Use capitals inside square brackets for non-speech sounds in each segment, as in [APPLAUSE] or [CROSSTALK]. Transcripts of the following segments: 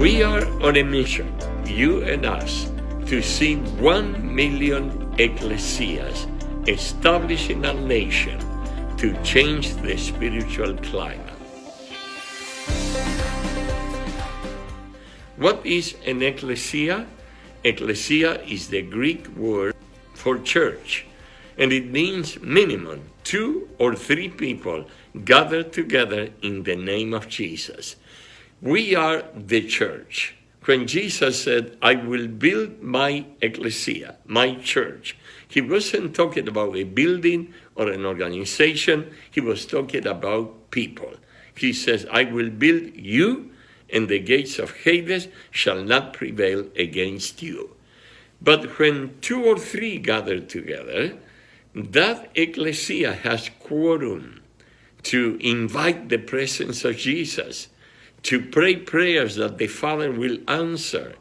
We are on a mission, you and us, to see one million ecclesias established in our nation to change the spiritual climate. What is an ecclesia? Ecclesia is the Greek word for church, and it means minimum two or three people gathered together in the name of Jesus. We are the church. When Jesus said, I will build my ecclesia, my church, he wasn't talking about a building or an organization, he was talking about people. He says, I will build you and the gates of Hades shall not prevail against you. But when two or three gather together, that ecclesia has quorum to invite the presence of Jesus, to pray prayers that the Father will answer,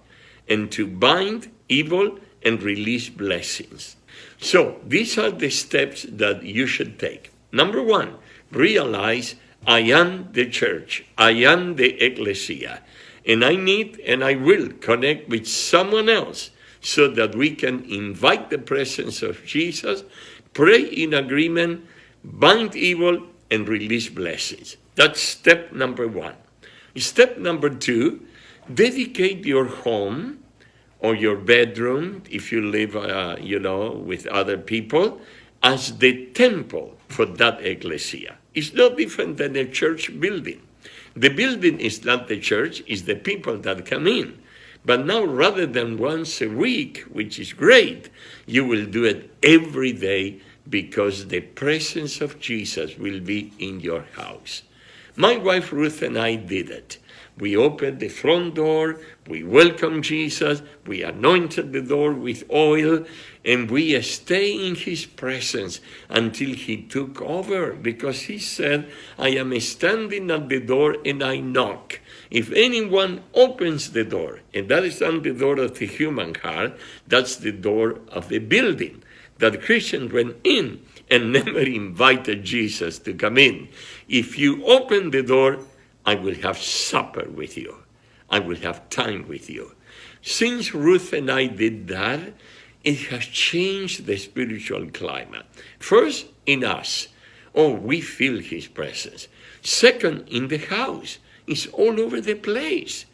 and to bind evil and release blessings. So these are the steps that you should take. Number one, realize I am the church. I am the ecclesia. And I need and I will connect with someone else so that we can invite the presence of Jesus, pray in agreement, bind evil, and release blessings. That's step number one. Step number two, dedicate your home or your bedroom, if you live, uh, you know, with other people, as the temple for that ecclesia. It's no different than a church building. The building is not the church, it's the people that come in. But now, rather than once a week, which is great, you will do it every day because the presence of Jesus will be in your house. My wife Ruth and I did it. We opened the front door, we welcomed Jesus, we anointed the door with oil, and we stay in his presence until he took over because he said, I am standing at the door and I knock. If anyone opens the door, and that is not the door of the human heart, that's the door of the building that Christians went in and [LAUGHS] never invited Jesus to come in. If you open the door, I will have supper with you. I will have time with you. Since Ruth and I did that, it has changed the spiritual climate. First, in us. Oh, we feel his presence. Second, in the house. It's all over the place.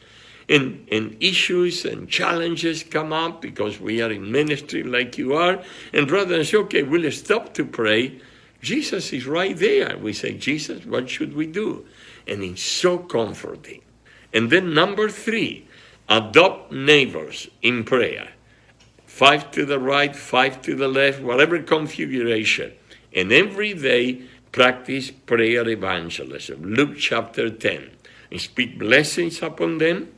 And, and issues and challenges come up because we are in ministry like you are. And rather than say, okay, we'll stop to pray, Jesus is right there. We say, Jesus, what should we do? And it's so comforting. And then number three, adopt neighbors in prayer. Five to the right, five to the left, whatever configuration. And every day practice prayer evangelism. Luke chapter 10. And speak blessings upon them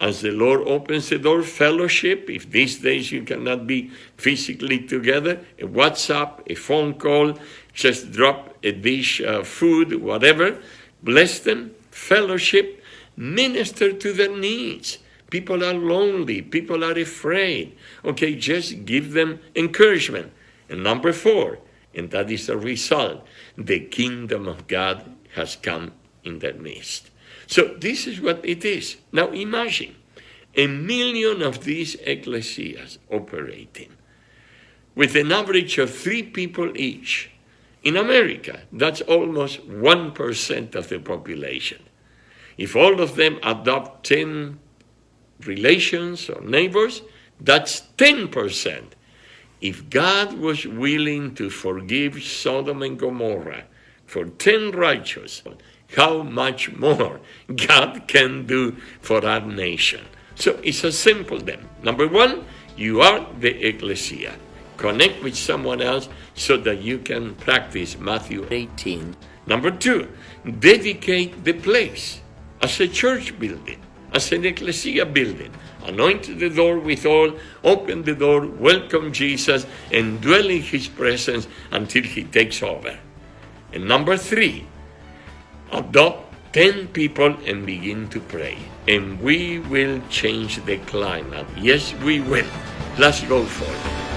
as the Lord opens the door, fellowship. If these days you cannot be physically together, a WhatsApp, a phone call, just drop a dish of food, whatever. Bless them, fellowship, minister to their needs. People are lonely, people are afraid. Okay, just give them encouragement. And number four, and that is the result, the kingdom of God has come in their midst. So this is what it is. Now imagine a million of these ecclesias operating with an average of three people each. In America, that's almost 1% of the population. If all of them adopt 10 relations or neighbors, that's 10%. If God was willing to forgive Sodom and Gomorrah for 10 righteous, how much more God can do for our nation. So it's a simple then. Number one, you are the ecclesia. Connect with someone else so that you can practice Matthew 18. Number two, dedicate the place as a church building, as an ecclesia building. Anoint the door with oil, open the door, welcome Jesus, and dwell in his presence until he takes over. And number three, Oh, adopt 10 people and begin to pray. And we will change the climate. Yes, we will. Let's go for it.